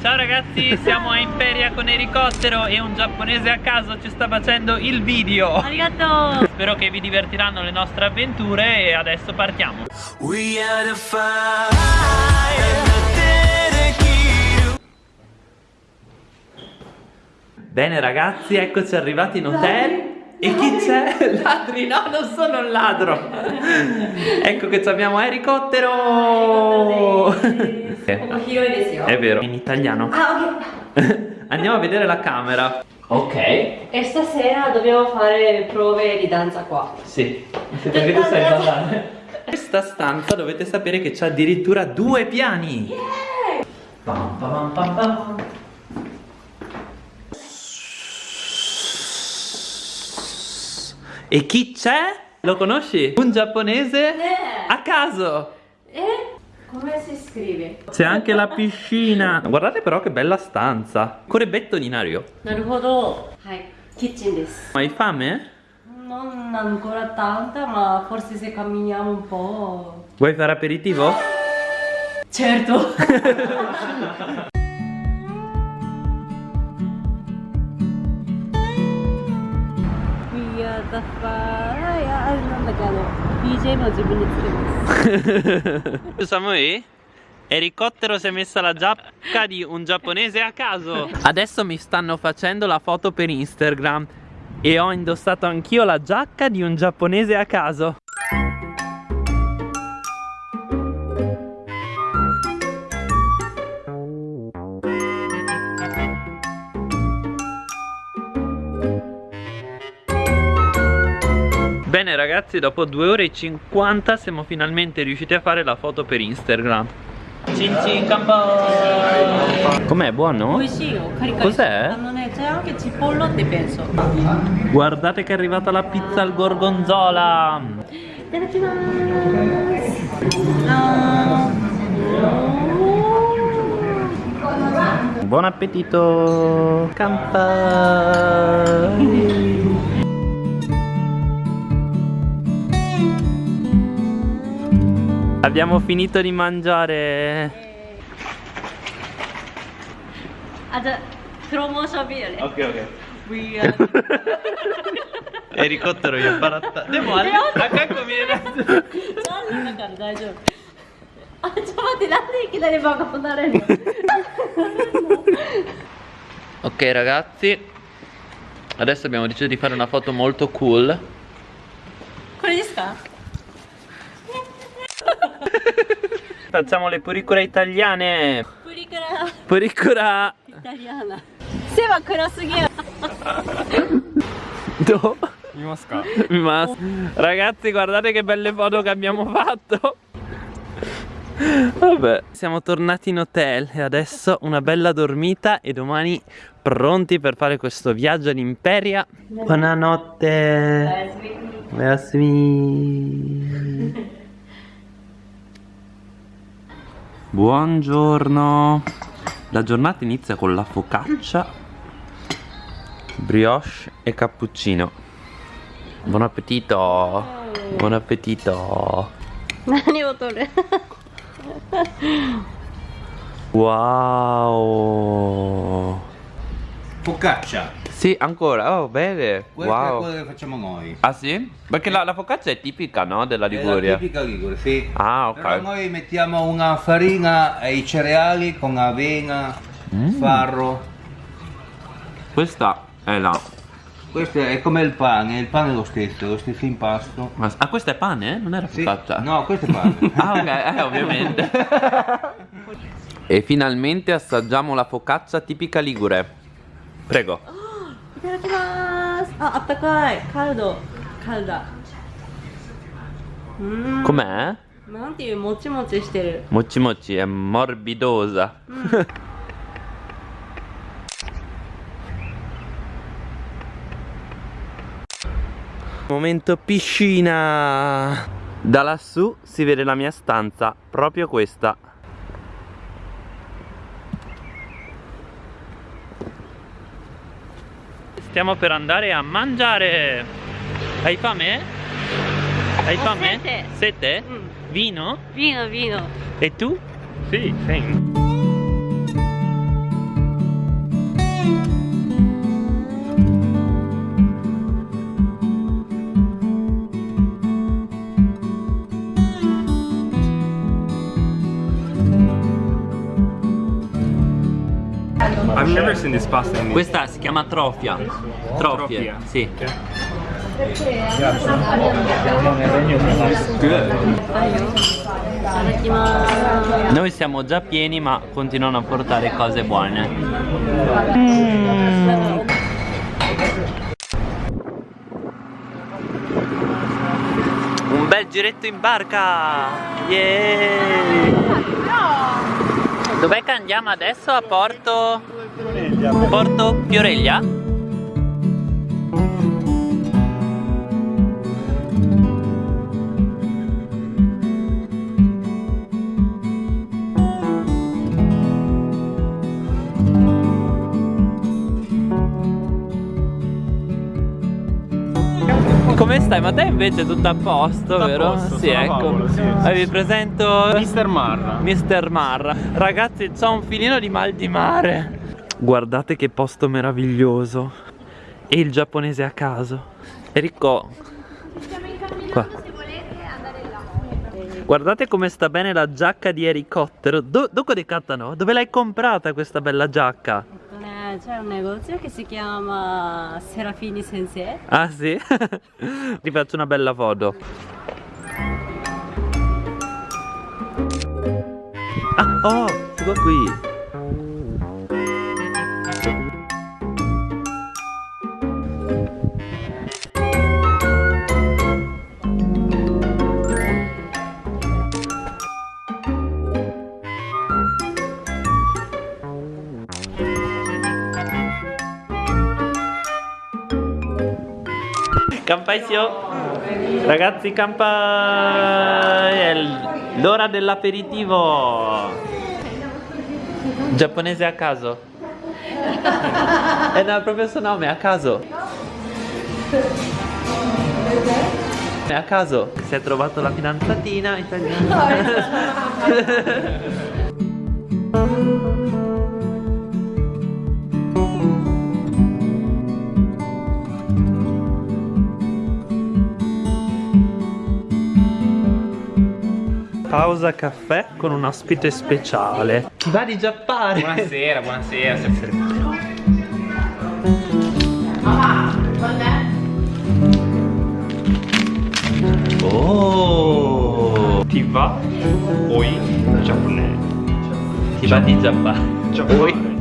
Ciao ragazzi, siamo a Imperia con elicottero e un giapponese a caso ci sta facendo il video. Arigato! Spero che vi divertiranno le nostre avventure e adesso partiamo. Bene ragazzi, eccoci arrivati in hotel. E chi c'è? Ladri? No, non sono un ladro. ecco che abbiamo elicottero. È vero. In italiano. Ah, ok. Andiamo a vedere la camera. Ok. E stasera dobbiamo fare prove di danza qua. Sì. Perché tu sai ballare. Questa stanza dovete sapere che c'ha addirittura due piani. Pam, pam, pam, pam. E chi c'è? Lo conosci? Un giapponese Eh. a caso. E come si scrive? C'è anche la piscina. Guardate però che bella stanza. Corre di Nario. Naruhodo. Hai. Kitchen desu. Hai fame? Non ancora tanta, ma forse se camminiamo un po'... Vuoi fare aperitivo? Certo! We are the fire. あなんだっけあの BGM を自分でつけます。 Samui? Elicottero si è messa la giacca di un giapponese a caso. Adesso mi stanno facendo la foto per Instagram e ho indossato anch'io la giacca di un giapponese a caso. ragazzi dopo 2 ore e 50 siamo finalmente riusciti a fare la foto per Instagram. Com'è buono? Oh, Cos'è? C'è anche cipollotte penso. Guardate che è arrivata la pizza al gorgonzola. Buon appetito. Campai Abbiamo finito di mangiare. Ada promosso bene. Ok, ok. E ricottero io baratta. Devo andare. A cacco mi era. Ok ragazzi Adesso abbiamo deciso di fare una foto molto cool Con gli scarpe facciamo le puricure italiane. Puricura Puricura Italiana. Seba kurasugiru Do? Mimasca Mimasca Ragazzi guardate che belle foto che abbiamo fatto. Vabbè. Siamo tornati in hotel e adesso una bella dormita e domani pronti per fare questo viaggio all'imperia. Buonanotte. Buonasera Buongiorno. La giornata inizia con la focaccia Brioche e cappuccino. Buon appetito. Buon appetito. Wow. Focaccia. Sì ancora Oh bene questo è Wow quello che facciamo noi. Ah sì? Perché la, la focaccia è tipica no? Della È la Liguria tipica Ligure, sì. Ah Però ok noi mettiamo una farina e i cereali con avena, Mm. farro. Questa è la Questo è come il pane, il pane è lo stesso, è lo stesso impasto. Ma- Ah questo è pane? Non era Sì. focaccia? No, questo è pane. Ah ok, eh, ovviamente E finalmente assaggiamo la focaccia tipica ligure Prego いただきます。あ、あったかい。カルド。カルダ。うーん。 Com'è? なんていうもちもちしてる。 Mochi mochi è morbidosa Momento piscina Da lassù si vede la mia stanza Proprio questa Stiamo per andare a mangiare Hai fame? Hai fame? sete. Sete? Mm. Vino? Vino, vino. E tu? Sì, sì. never seen this pasta in Questa si chiama trofia. Trofie. Trofia. Sì. Noi siamo già pieni ma continuano a portare cose buone. Mm. Un bel giretto in barca! Yeah! Dov'è che andiamo adesso? A Porto? Porto Fioreglia? Come stai? Ma te invece tutto a posto, Tutto a vero? posto, sì, ecco. Paolo, sì, sì, Vi sì. presento Mr. Marra. Mr. Marra. Ragazzi, c'ho un filino di mal di mare. Guardate che posto meraviglioso. E il giapponese a caso. Ricco Qua. Guardate come sta bene la giacca di elicottero Do, Dove decattano? Dove l'hai comprata questa bella giacca? Eh, c'è un negozio che si chiama Serafini Sensei. Ah sì? Ti faccio una bella foto. Ah oh, qua qui. Campai Sio. Ragazzi, campai! È l'ora dell'aperitivo. Giapponese a caso. Eh no, proprio il suo nome, a caso. È a caso. Si è trovato la fidanzatina italiana. Pausa caffè con un ospite speciale. Ti va di giappare? Buonasera, buonasera. sempre. Oh! Ti va? Oi giapponese. Ti va di giappare? Giappone.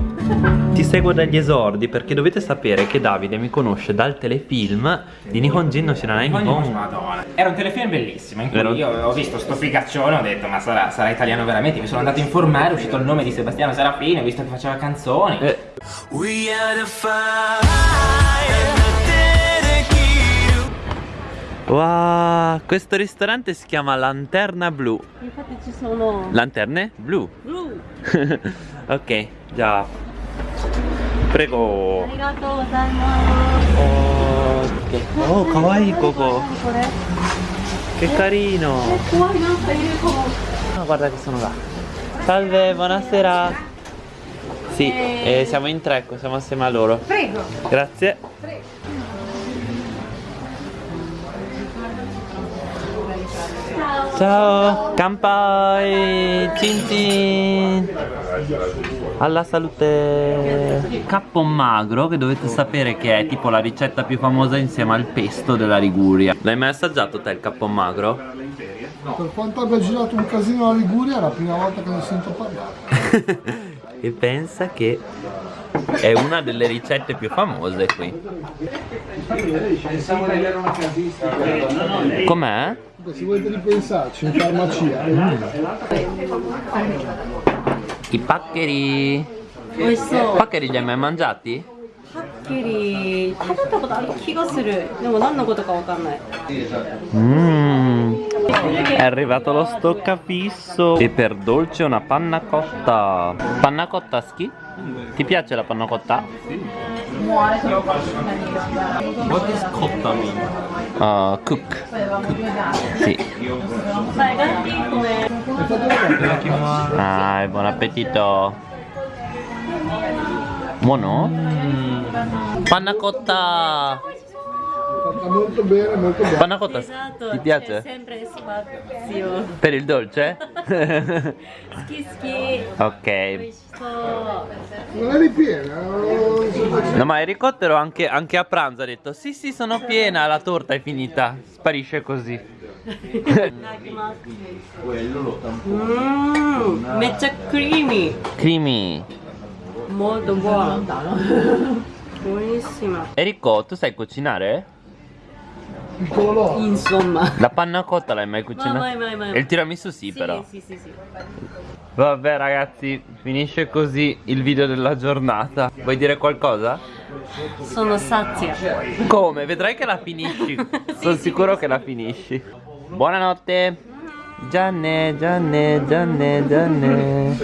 Ti seguo dagli esordi perché dovete sapere che Davide mi conosce dal telefilm di Nihonjin no Shiranai Nippon. Madonna. Era un telefilm bellissimo in cui Vero? io ho visto sto figaccione ho detto ma sarà, sarà italiano veramente mi sono andato a informare è uscito il nome di Sebastiano Serafini ho visto che faceva canzoni Eh, wow, questo ristorante si chiama Lanterna Blu. Infatti ci sono Lanterne blu. blu. ok, già. Prego. ありがとうございます。 Oh, oh kawaii koko. これ。 Che carino. 怖いなんかいるかも。 Ah, guarda che sono là. Salve, buonasera. Sì, eh, siamo in tre, siamo assieme a loro. Prego. Grazie. Ciao, Kampai, Cin Cin. Alla salute. Cappon magro che dovete sapere che è tipo la ricetta più famosa insieme al pesto della Liguria. L'hai mai assaggiato te il cappon magro? Per quanto abbia girato un casino la Liguria, è la prima volta che ne sento parlare. e pensa che è una delle ricette più famose qui. Com'è? Se volete ripensarci, in farmacia. I paccheri. 美味しそう。 Paccheri li hai mai mangiati? はっきり食べたことある気がする。でも何のことかわかんない。 Mmm. è arrivato lo stoccafisso E per dolce una panna cotta Panna cotta schi? Ti piace la panna cotta? Sì Muore se lo faccio What is cotta mean? Uh, cook Sì Ah, buon appetito Buono? Mm. Panna cotta fatta molto bene, molto bene. Panna cotta, esatto, ti piace? Cioè, sempre spazio. Oh. Per il dolce? schi schi. Ok. Non è ripiena? Eh? No ma il ricottero anche, anche a pranzo ha detto sì sì sono piena, la torta è finita, sparisce così. Quello lo tampone. Mm. Mezza creamy. Creamy. Molto buono. Buonissima. Enrico, tu sai cucinare? Insomma. La panna cotta l'hai mai cucinata? mai, mai, mai. E il tiramisù sì, però. Sì, sì, sì. Vabbè ragazzi, finisce così il video della giornata. Vuoi dire qualcosa? Sono sazia. Come? Vedrai che la finisci. Sono sicuro che la finisci. Buonanotte. Gianne, Gianne, Gianne, Gianne.